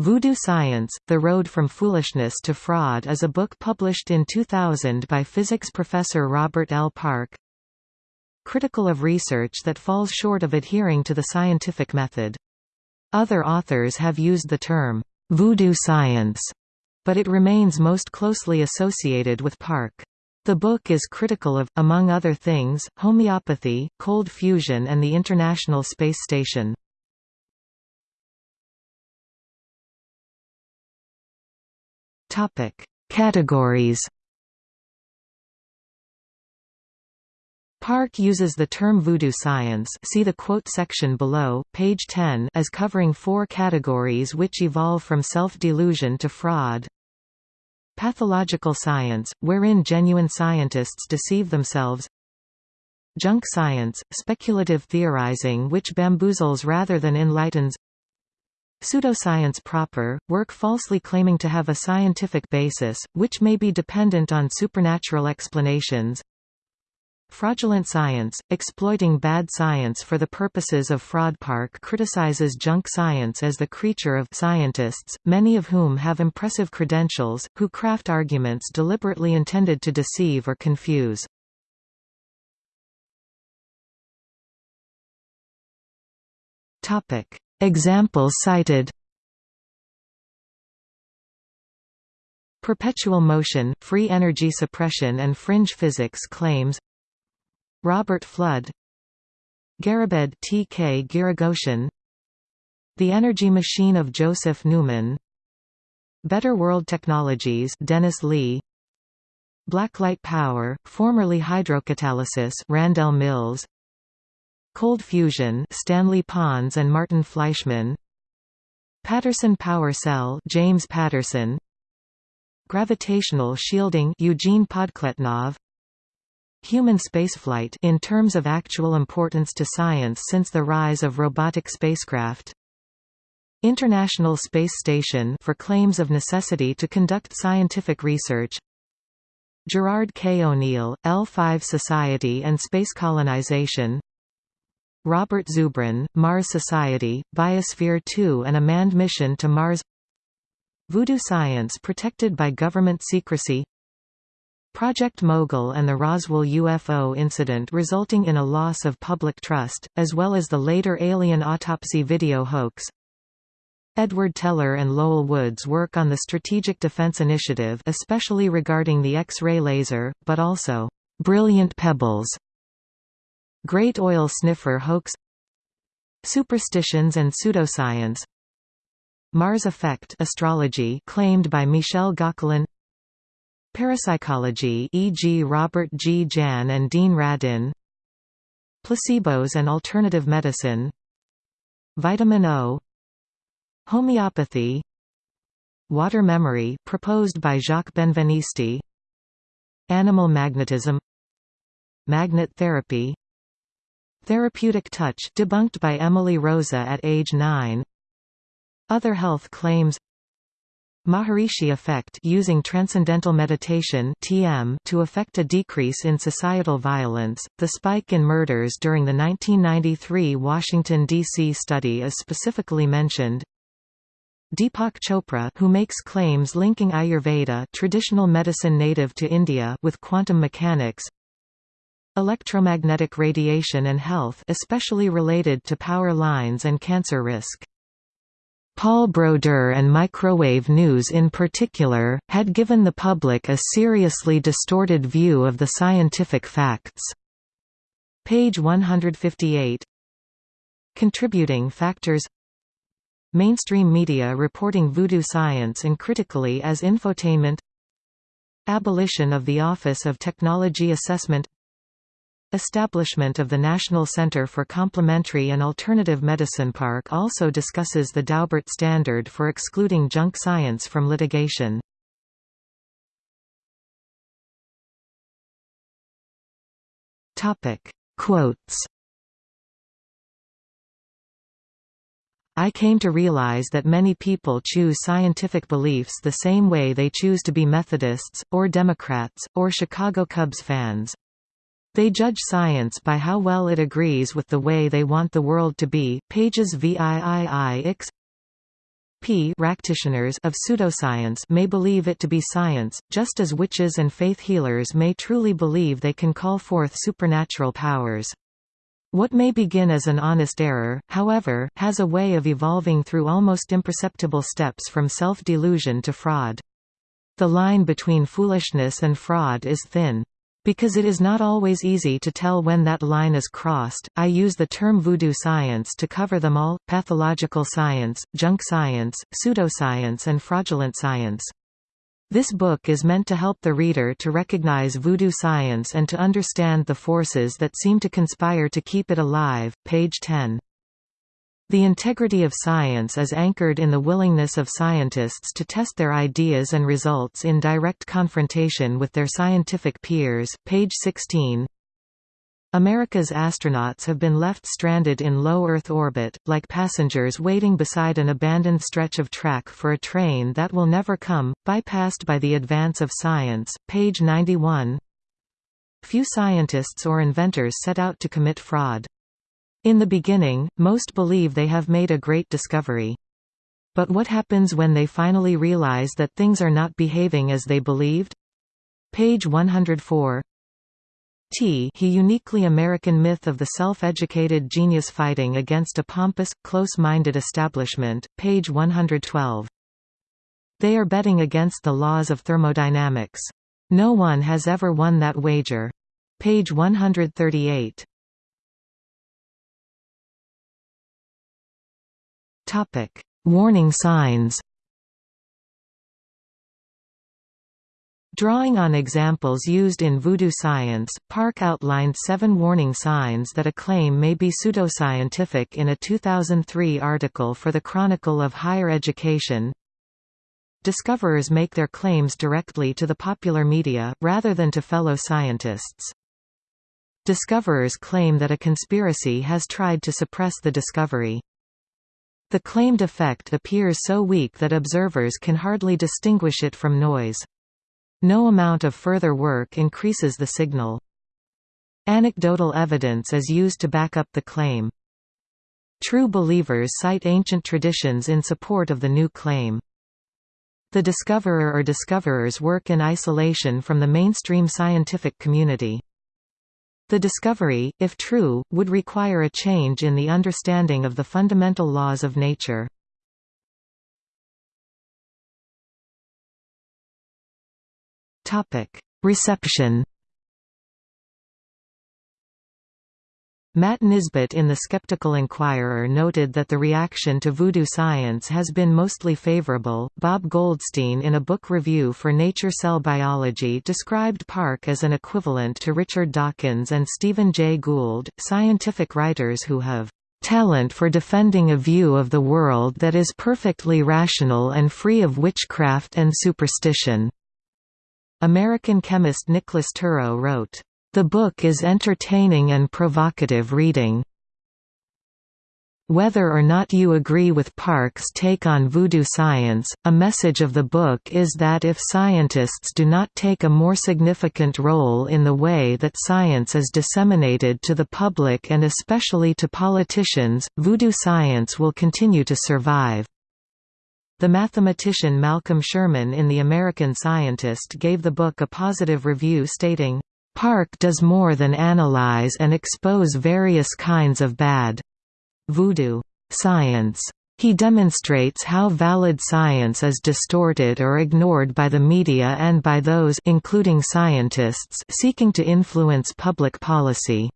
Voodoo Science, The Road from Foolishness to Fraud is a book published in 2000 by physics professor Robert L. Park. Critical of research that falls short of adhering to the scientific method. Other authors have used the term, voodoo science, but it remains most closely associated with Park. The book is critical of, among other things, homeopathy, cold fusion and the International Space Station. Topic: Categories. Park uses the term voodoo science see the quote section below, page 10 as covering four categories which evolve from self-delusion to fraud. Pathological science, wherein genuine scientists deceive themselves Junk science, speculative theorizing which bamboozles rather than enlightens Pseudoscience proper, work falsely claiming to have a scientific basis, which may be dependent on supernatural explanations. Fraudulent science, exploiting bad science for the purposes of fraud. Park criticizes junk science as the creature of scientists, many of whom have impressive credentials, who craft arguments deliberately intended to deceive or confuse. Topic. Examples cited. Perpetual motion, free energy suppression and fringe physics claims. Robert Fludd. Garabed T. K. Giragossian The Energy Machine of Joseph Newman. Better World Technologies Dennis Lee. Blacklight Power, formerly hydrocatalysis Randell Mills Cold fusion Stanley Pons and Martin Fleischmann. Patterson Power Cell James Patterson. Gravitational shielding Eugene Podkletnov. Human spaceflight in terms of actual importance to science since the rise of robotic spacecraft. International Space Station for claims of necessity to conduct scientific research. Gerard K. O'Neill, L5 Society and Space Colonization Robert Zubrin, Mars Society, Biosphere 2 and a manned mission to Mars. Voodoo science protected by government secrecy. Project Mogul and the Roswell UFO incident resulting in a loss of public trust, as well as the later alien autopsy video hoax. Edward Teller and Lowell Wood's work on the Strategic Defense Initiative especially regarding the X-ray laser, but also, "...brilliant pebbles", Great Oil Sniffer hoax Superstitions and pseudoscience Mars effect astrology claimed by Michel Gauquelin Parapsychology e.g. Robert G. Jahn and Dean Radin Placebos and alternative medicine Vitamin O Homeopathy Water memory proposed by Jacques Benveniste Animal magnetism Magnet therapy Therapeutic Touch debunked by Emily Rosa at age 9 Other health claims Maharishi effect using transcendental meditation (TM) to effect a decrease in societal violence. The spike in murders during the 1993 Washington D.C. study is specifically mentioned. Deepak Chopra who makes claims linking Ayurveda traditional medicine native to India with quantum mechanics Electromagnetic radiation and health especially related to power lines and cancer risk. Paul Brodeur and microwave news in particular, had given the public a seriously distorted view of the scientific facts. Page 158 Contributing factors Mainstream media reporting voodoo science uncritically as infotainment Abolition of the Office of Technology Assessment Establishment of the National Center for Complementary and Alternative Medicine Park also discusses the Daubert standard for excluding junk science from litigation. Quotes I came to realize that many people choose scientific beliefs the same way they choose to be Methodists, or Democrats, or Chicago Cubs fans. They judge science by how well it agrees with the way they want the world to be. Pages VIII X p practitioners of pseudoscience may believe it to be science, just as witches and faith healers may truly believe they can call forth supernatural powers. What may begin as an honest error, however, has a way of evolving through almost imperceptible steps from self-delusion to fraud. The line between foolishness and fraud is thin. Because it is not always easy to tell when that line is crossed, I use the term voodoo science to cover them all, pathological science, junk science, pseudoscience and fraudulent science. This book is meant to help the reader to recognize voodoo science and to understand the forces that seem to conspire to keep it alive. Page 10. The integrity of science is anchored in the willingness of scientists to test their ideas and results in direct confrontation with their scientific peers. Page 16. America's astronauts have been left stranded in low Earth orbit, like passengers waiting beside an abandoned stretch of track for a train that will never come, bypassed by the advance of science. Page 91 Few scientists or inventors set out to commit fraud. In the beginning, most believe they have made a great discovery. But what happens when they finally realize that things are not behaving as they believed? Page 104 T he uniquely American myth of the self-educated genius fighting against a pompous, close-minded establishment, page 112. They are betting against the laws of thermodynamics. No one has ever won that wager. Page 138. Topic: Warning signs. Drawing on examples used in voodoo science, Park outlined seven warning signs that a claim may be pseudoscientific in a 2003 article for the Chronicle of Higher Education. Discoverers make their claims directly to the popular media, rather than to fellow scientists. Discoverers claim that a conspiracy has tried to suppress the discovery. The claimed effect appears so weak that observers can hardly distinguish it from noise. No amount of further work increases the signal. Anecdotal evidence is used to back up the claim. True believers cite ancient traditions in support of the new claim. The discoverer or discoverers work in isolation from the mainstream scientific community. The discovery, if true, would require a change in the understanding of the fundamental laws of nature. Reception Matt Nisbet in The Skeptical Inquirer noted that the reaction to voodoo science has been mostly favorable. Bob Goldstein, in a book review for Nature Cell Biology, described Park as an equivalent to Richard Dawkins and Stephen Jay Gould, scientific writers who have talent for defending a view of the world that is perfectly rational and free of witchcraft and superstition. American chemist Nicholas Turro wrote, "...the book is entertaining and provocative reading." Whether or not you agree with Park's take on voodoo science, a message of the book is that if scientists do not take a more significant role in the way that science is disseminated to the public and especially to politicians, voodoo science will continue to survive. The mathematician Malcolm Sherman in The American Scientist gave the book a positive review stating, "...Park does more than analyze and expose various kinds of bad voodoo science." He demonstrates how valid science is distorted or ignored by the media and by those including scientists seeking to influence public policy.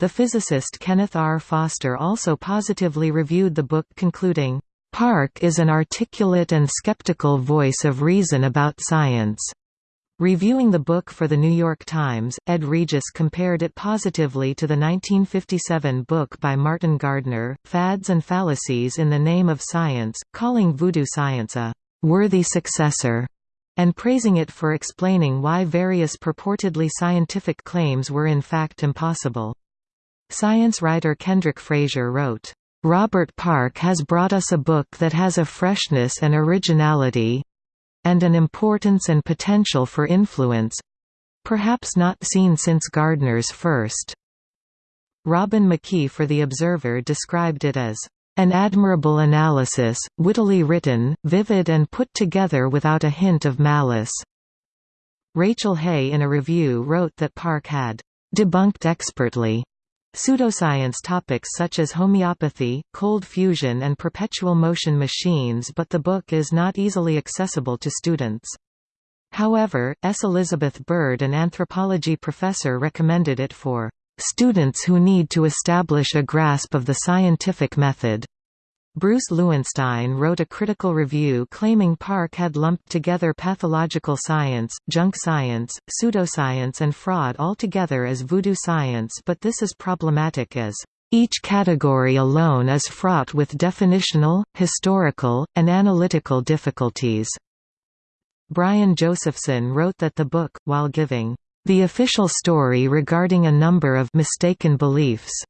The physicist Kenneth R. Foster also positively reviewed the book concluding, Park is an articulate and skeptical voice of reason about science. Reviewing the book for The New York Times, Ed Regis compared it positively to the 1957 book by Martin Gardner, Fads and Fallacies in the Name of Science, calling voodoo science a «worthy successor» and praising it for explaining why various purportedly scientific claims were in fact impossible. Science writer Kendrick Frazier wrote, Robert Park has brought us a book that has a freshness and originality and an importance and potential for influence perhaps not seen since Gardner's first. Robin McKie for The Observer described it as An admirable analysis, wittily written, vivid and put together without a hint of malice." Rachel Hay in a review wrote that Park had debunked expertly pseudoscience topics such as homeopathy, cold fusion and perpetual motion machines but the book is not easily accessible to students. However, S. Elizabeth Bird an anthropology professor recommended it for students who need to establish a grasp of the scientific method. Bruce Lewenstein wrote a critical review claiming Park had lumped together pathological science, junk science, pseudoscience and fraud all together as voodoo science but this is problematic as each category alone is fraught with definitional, historical, and analytical difficulties. Brian Josephson wrote that the book, while giving the official story regarding a number of mistaken beliefs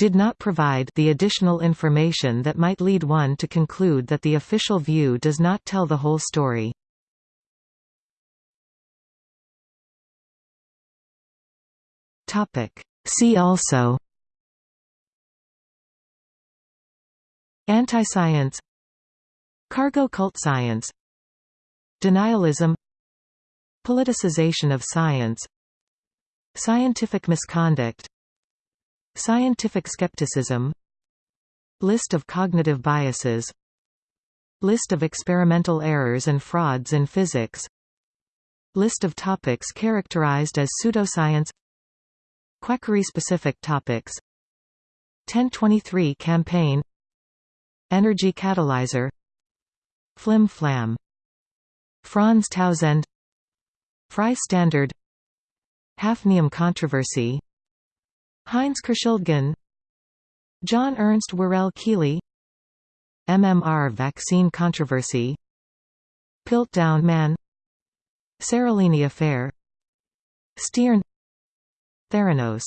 did not provide the additional information that might lead one to conclude that the official view does not tell the whole story. See also Anti-science Cargo cult science Denialism Politicization of science Scientific misconduct Scientific skepticism. List of cognitive biases. List of experimental errors and frauds in physics. List of topics characterized as pseudoscience. Quackery-specific topics. 1023 campaign. Energy catalyzer. Flim Flam. Franz Tausend. Frye standard. Hafnium controversy Heinz Kurschildgen John Ernst Worrell Keely MMR vaccine controversy Piltdown Man Seralini affair Steorn Theranos